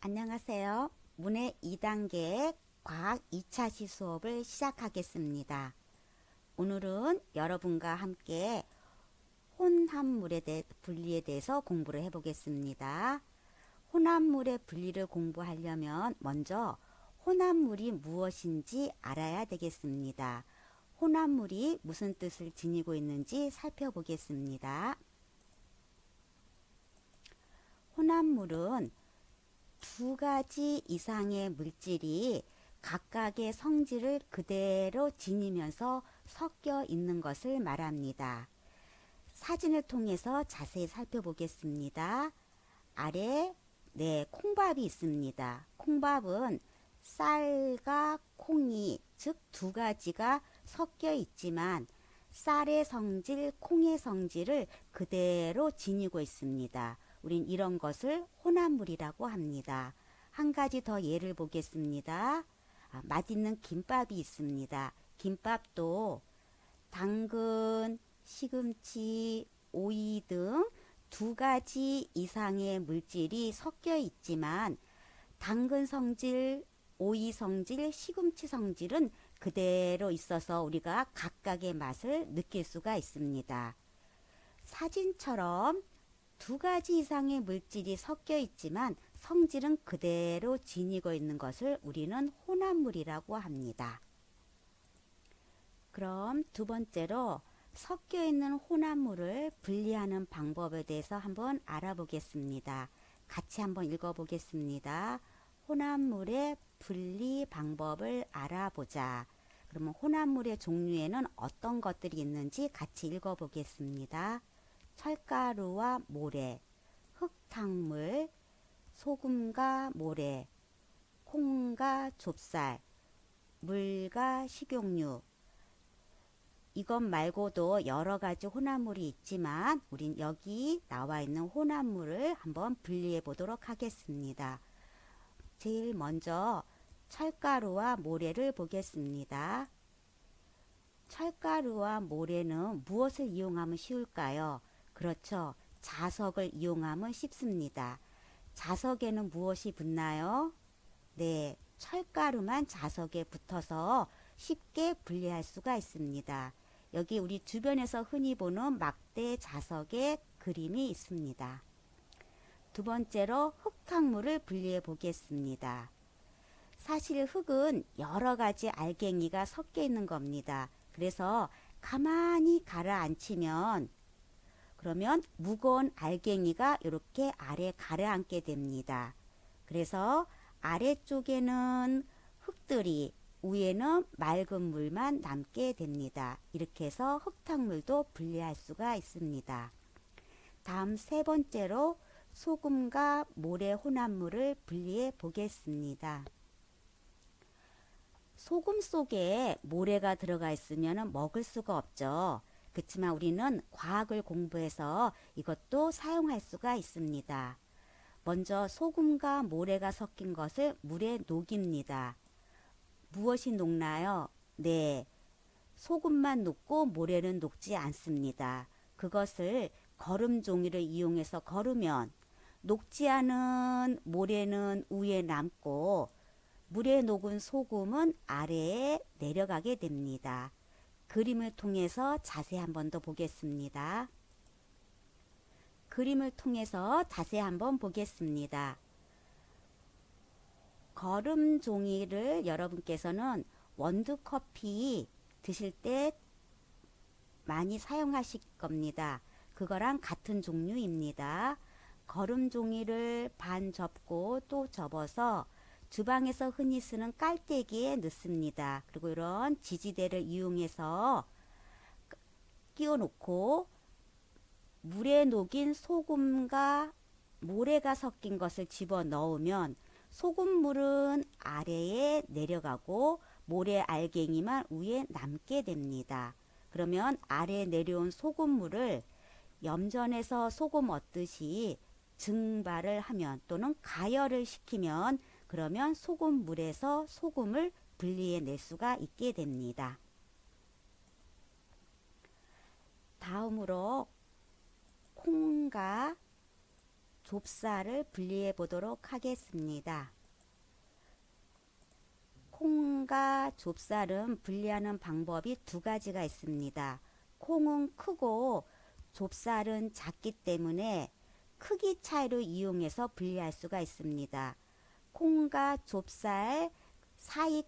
안녕하세요. 문해 2단계 과학 2차시 수업을 시작하겠습니다. 오늘은 여러분과 함께 혼합물에 대해 분리에 대해서 공부를 해보겠습니다. 혼합물의 분리를 공부하려면 먼저 혼합물이 무엇인지 알아야 되겠습니다. 혼합물이 무슨 뜻을 지니고 있는지 살펴보겠습니다. 혼합물은 두 가지 이상의 물질이 각각의 성질을 그대로 지니면서 섞여 있는 것을 말합니다. 사진을 통해서 자세히 살펴보겠습니다. 아래 네 콩밥이 있습니다. 콩밥은 쌀과 콩이 즉 두 가지가 섞여 있지만 쌀의 성질, 콩의 성질을 그대로 지니고 있습니다. 우린 이런 것을 혼합물이라고 합니다. 한 가지 더 예를 보겠습니다. 아, 맛있는 김밥이 있습니다. 김밥도 당근, 시금치, 오이 등 두 가지 이상의 물질이 섞여 있지만 당근 성질, 오이 성질, 시금치 성질은 그대로 있어서 우리가 각각의 맛을 느낄 수가 있습니다. 사진처럼 두 가지 이상의 물질이 섞여 있지만 성질은 그대로 지니고 있는 것을 우리는 혼합물이라고 합니다. 그럼 두 번째로 섞여 있는 혼합물을 분리하는 방법에 대해서 한번 알아보겠습니다. 같이 한번 읽어보겠습니다. 혼합물의 분리 방법을 알아보자. 그러면 혼합물의 종류에는 어떤 것들이 있는지 같이 읽어보겠습니다. 철가루와 모래, 흙탕물, 소금과 모래, 콩과 좁쌀, 물과 식용유, 이것 말고도 여러 가지 혼합물이 있지만 우린 여기 나와 있는 혼합물을 한번 분리해 보도록 하겠습니다. 제일 먼저 철가루와 모래를 보겠습니다. 철가루와 모래는 무엇을 이용하면 쉬울까요? 그렇죠. 자석을 이용하면 쉽습니다. 자석에는 무엇이 붙나요? 네, 철가루만 자석에 붙어서 쉽게 분리할 수가 있습니다. 여기 우리 주변에서 흔히 보는 막대 자석의 그림이 있습니다. 두 번째로 흙탕물을 분리해 보겠습니다. 사실 흙은 여러 가지 알갱이가 섞여 있는 겁니다. 그래서 가만히 가라앉히면 그러면 무거운 알갱이가 이렇게 아래 가라앉게 됩니다. 그래서 아래쪽에는 흙들이 위에는 맑은 물만 남게 됩니다. 이렇게 해서 흙탕물도 분리할 수가 있습니다. 다음 세 번째로 소금과 모래 혼합물을 분리해 보겠습니다. 소금 속에 모래가 들어가 있으면 먹을 수가 없죠. 그렇지만 우리는 과학을 공부해서 이것도 사용할 수가 있습니다. 먼저 소금과 모래가 섞인 것을 물에 녹입니다. 무엇이 녹나요? 네. 소금만 녹고 모래는 녹지 않습니다. 그것을 거름 종이를 이용해서 거르면 녹지 않은 모래는 위에 남고 물에 녹은 소금은 아래에 내려가게 됩니다. 그림을 통해서 자세히 한 번 더 보겠습니다. 그림을 통해서 자세히 한번 보겠습니다. 거름 종이를 여러분께서는 원두 커피 드실 때 많이 사용하실 겁니다. 그거랑 같은 종류입니다. 거름 종이를 반 접고 또 접어서 주방에서 흔히 쓰는 깔때기에 넣습니다. 그리고 이런 지지대를 이용해서 끼워 놓고 물에 녹인 소금과 모래가 섞인 것을 집어 넣으면 소금물은 아래에 내려가고 모래 알갱이만 위에 남게 됩니다. 그러면 아래에 내려온 소금물을 염전에서 소금 얻듯이 증발을 하면 또는 가열을 시키면 그러면 소금물에서 소금을 분리해 낼 수가 있게 됩니다. 다음으로 콩과 좁쌀을 분리해 보도록 하겠습니다. 콩과 좁쌀은 분리하는 방법이 두 가지가 있습니다. 콩은 크고 좁쌀은 작기 때문에 크기 차이로 이용해서 분리할 수가 있습니다. 콩과 좁쌀 사이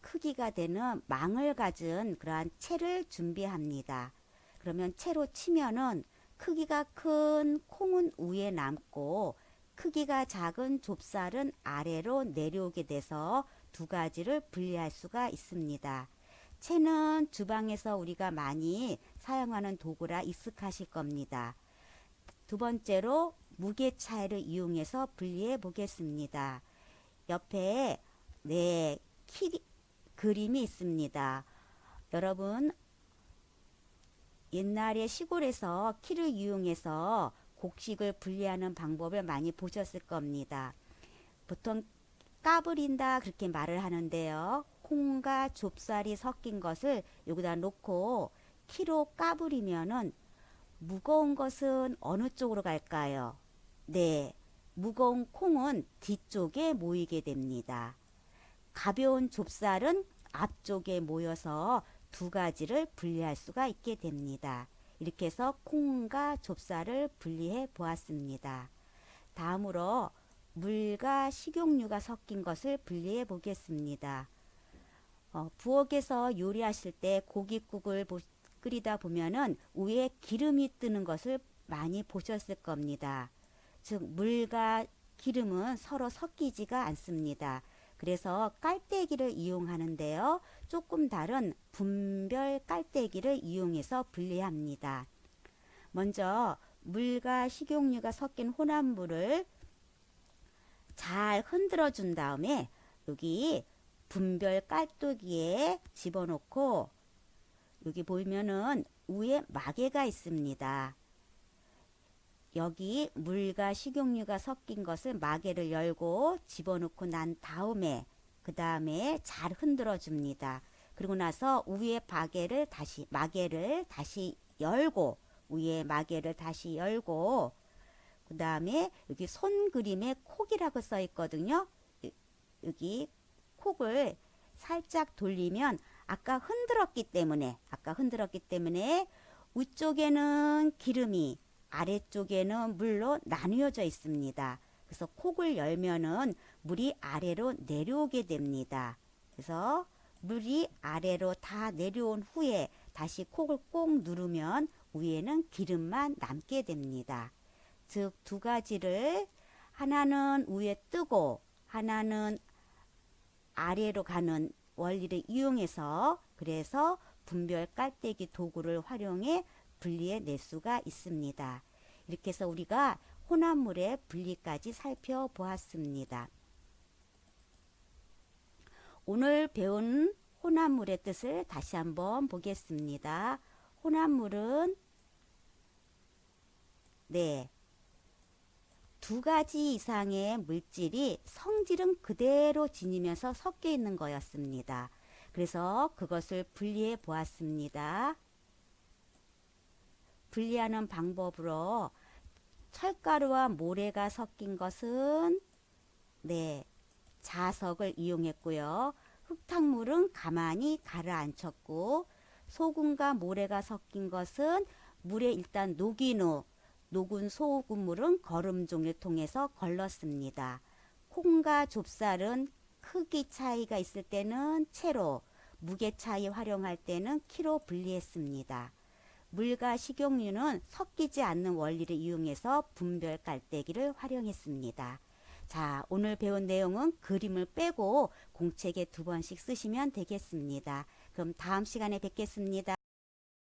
크기가 되는 망을 가진 그러한 채를 준비합니다. 그러면 채로 치면은 크기가 큰 콩은 위에 남고 크기가 작은 좁쌀은 아래로 내려오게 돼서 두 가지를 분리할 수가 있습니다. 채는 주방에서 우리가 많이 사용하는 도구라 익숙하실 겁니다. 두 번째로 무게 차이를 이용해서 분리해 보겠습니다. 옆에 네, 키 그림이 있습니다. 여러분 옛날에 시골에서 키를 이용해서 곡식을 분리하는 방법을 많이 보셨을 겁니다. 보통 까불인다 그렇게 말을 하는데요. 콩과 좁쌀이 섞인 것을 여기다 놓고 키로 까불이면은 무거운 것은 어느 쪽으로 갈까요? 네, 무거운 콩은 뒤쪽에 모이게 됩니다. 가벼운 좁쌀은 앞쪽에 모여서 두 가지를 분리할 수가 있게 됩니다. 이렇게 해서 콩과 좁쌀을 분리해 보았습니다. 다음으로 물과 식용유가 섞인 것을 분리해 보겠습니다. 어, 부엌에서 요리하실 때 고깃국을 보, 끓이다 보면은 위에 기름이 뜨는 것을 많이 보셨을 겁니다. 즉 물과 기름은 서로 섞이지가 않습니다. 그래서 깔때기를 이용하는데요. 조금 다른 분별 깔때기를 이용해서 분리합니다. 먼저 물과 식용유가 섞인 혼합물을 잘 흔들어 준 다음에 여기 분별 깔때기에 집어넣고 여기 보면은 위에 마개가 있습니다. 여기 물과 식용유가 섞인 것을 마개를 열고 집어넣고 난 다음에 그 다음에 잘 흔들어 줍니다. 그리고 나서 위에 마개를 다시 마개를 다시 열고 위에 마개를 다시 열고 그 다음에 여기 손 그림에 콕이라고 써 있거든요. 여기 콕을 살짝 돌리면 아까 흔들었기 때문에 아까 흔들었기 때문에 위쪽에는 기름이 아래쪽에는 물로 나뉘어져 있습니다. 그래서 콕을 열면은 물이 아래로 내려오게 됩니다. 그래서 물이 아래로 다 내려온 후에 다시 콕을 꼭 누르면 위에는 기름만 남게 됩니다. 즉 두 가지를 하나는 위에 뜨고 하나는 아래로 가는 원리를 이용해서 그래서 분별 깔때기 도구를 활용해 분리해 낼 수가 있습니다. 이렇게 해서 우리가 혼합물의 분리까지 살펴보았습니다. 오늘 배운 혼합물의 뜻을 다시 한번 보겠습니다. 혼합물은 네. 두 가지 이상의 물질이 성질은 그대로 지니면서 섞여 있는 거였습니다. 그래서 그것을 분리해 보았습니다. 분리하는 방법으로 철가루와 모래가 섞인 것은 네 자석을 이용했고요. 흙탕물은 가만히 가라앉혔고 소금과 모래가 섞인 것은 물에 일단 녹인 후 녹은 소금물은 거름종을 통해서 걸렀습니다. 콩과 좁쌀은 크기 차이가 있을 때는 채로, 무게 차이 활용할 때는 키로 분리했습니다. 물과 식용유는 섞이지 않는 원리를 이용해서 분별 깔때기를 활용했습니다. 자, 오늘 배운 내용은 그림을 빼고 공책에 두 번씩 쓰시면 되겠습니다. 그럼 다음 시간에 뵙겠습니다.